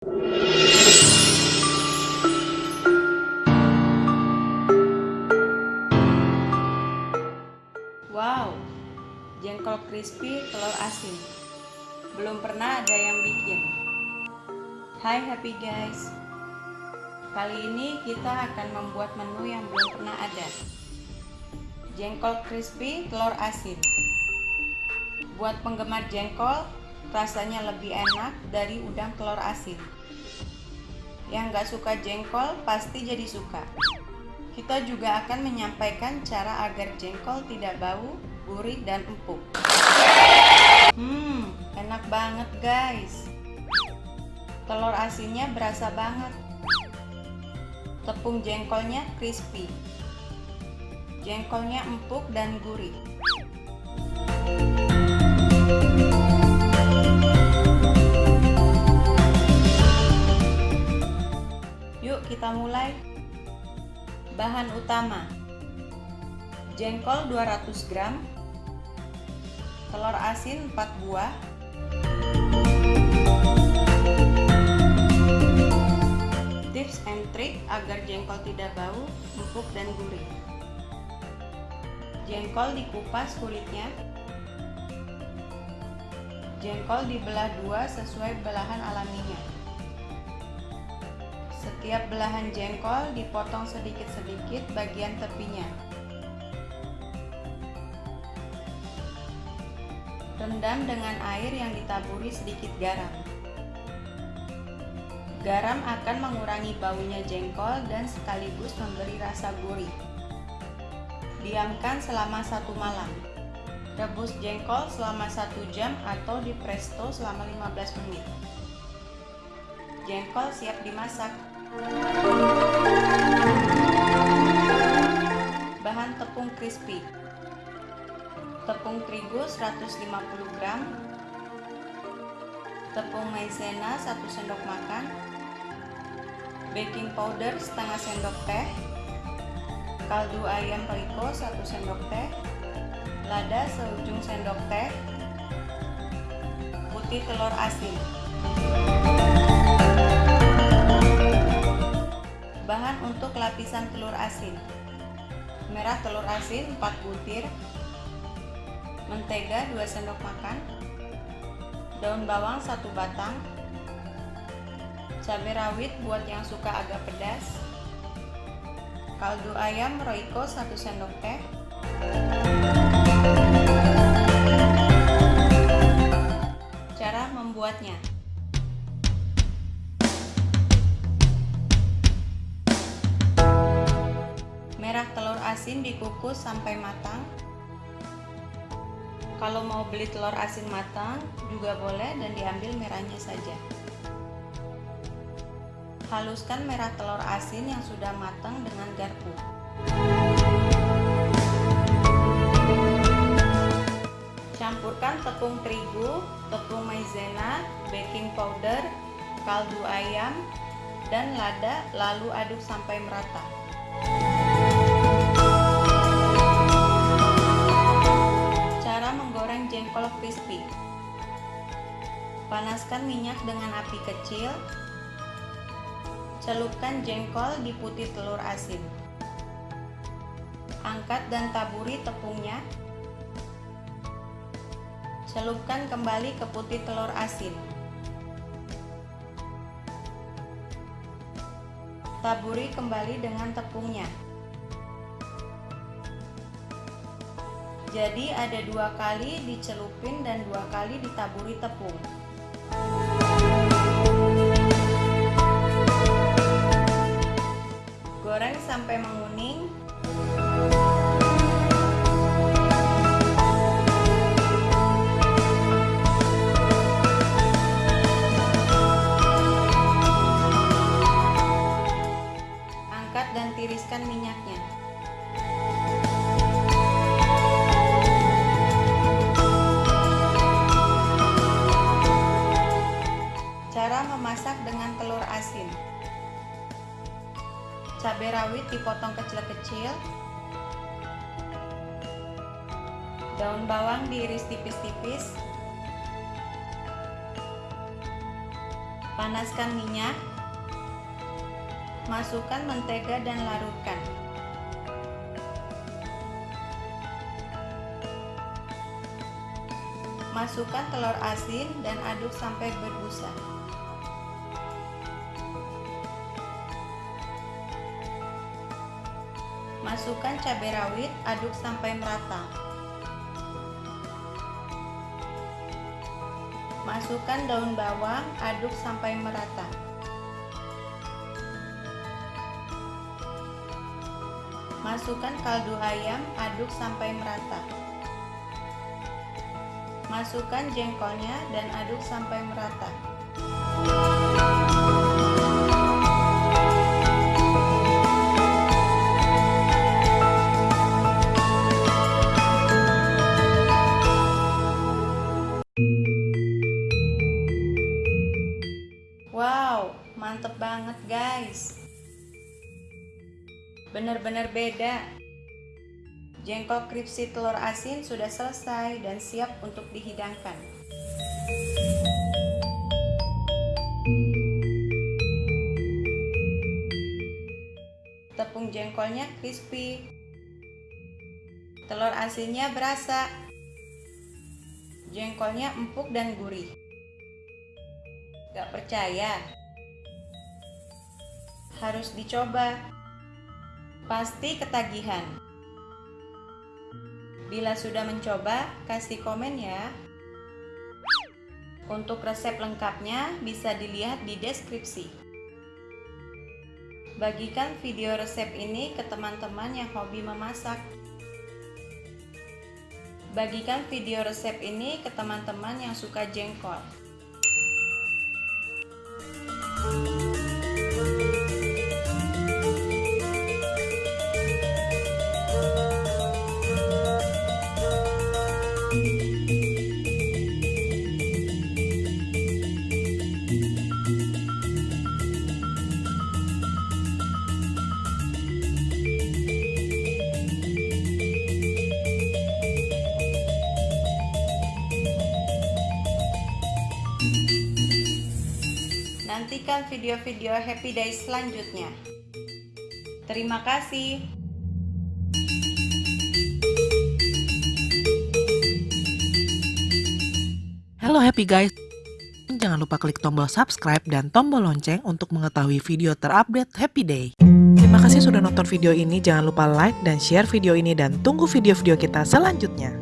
Wow, jengkol crispy telur asin. Belum pernah ada yang bikin. Hai happy guys. Kali ini kita akan membuat menu yang belum pernah ada. Jengkol crispy telur asin. Buat penggemar jengkol, rasanya lebih enak dari udang telur asin. Yang gak suka jengkol pasti jadi suka. Kita juga akan menyampaikan cara agar jengkol tidak bau, gurih, dan empuk. Hmm, enak banget guys. Telur asinnya berasa banget. Tepung jengkolnya crispy. Jengkolnya empuk dan gurih. Kita mulai. Bahan utama. Jengkol 200 gram. Telur asin 4 buah. Tips and trick agar jengkol tidak bau, empuk dan gurih. Jengkol dikupas kulitnya. Jengkol dibelah dua sesuai belahan alaminya setiap belahan jengkol dipotong sedikit-sedikit bagian tepinya. Rendam dengan air yang ditaburi sedikit garam. Garam akan mengurangi baunya jengkol dan sekaligus memberi rasa gurih. Diamkan selama satu malam. Rebus jengkol selama satu jam atau di presto selama 15 menit. Jengkol siap dimasak. Bahan tepung crispy. Tepung terigu 150 gram. Tepung maizena 1 sendok makan. Baking powder setengah sendok teh. Kaldu ayam periko 1 sendok teh. Lada seujung sendok teh. Putih telur asin Bahan untuk lapisan telur asin. Merah telur asin 4 butir. Mentega 2 sendok makan. Daun bawang 1 batang. Cabai rawit buat yang suka agak pedas. Kaldu ayam Royco 1 sendok teh. Cara membuatnya asin dikukus sampai matang. Kalau mau beli telur asin matang juga boleh dan diambil merahnya saja. Haluskan merah telur asin yang sudah matang dengan garpu. Campurkan tepung terigu, tepung maizena, baking powder, kaldu ayam, dan lada lalu aduk sampai merata. Jengkol crispy. Panaskan minyak dengan api kecil. Celupkan jengkol di putih telur asin. Angkat dan taburi tepungnya. Celupkan kembali ke putih telur asin. Taburi kembali dengan tepungnya. Jadi ada dua kali dicelupin dan dua kali ditaburi tepung. Goreng sampai menguning. Angkat dan tiriskan minyaknya. Memasak dengan telur asin. Cabai rawit dipotong kecil-kecil. Daun bawang diiris tipis-tipis. Panaskan minyak. Masukkan mentega dan larutkan. Masukkan telur asin dan aduk sampai berbusa. Masukkan cabai rawit, aduk sampai merata. Masukkan daun bawang, aduk sampai merata. Masukkan kaldu ayam, aduk sampai merata. Masukkan jengkolnya dan aduk sampai merata. Bener-bener beda. Jengkol kripsi telur asin sudah selesai dan siap untuk dihidangkan. Tepung jengkolnya crispy. Telur asinnya berasa. Jengkolnya empuk dan gurih. Gak percaya? Harus dicoba. Pasti ketagihan. Bila sudah mencoba, kasih komen ya. Untuk resep lengkapnya bisa dilihat di deskripsi. Bagikan video resep ini ke teman-teman yang hobi memasak. Bagikan video resep ini ke teman-teman yang suka jengkol. Nantikan video-video Happy Days selanjutnya. Terima kasih. Halo Happy Guys. Jangan lupa klik tombol subscribe dan tombol lonceng untuk mengetahui video terupdate Happy Day. Terima kasih sudah nonton video ini. Jangan lupa like dan share video ini dan tunggu video-video kita selanjutnya.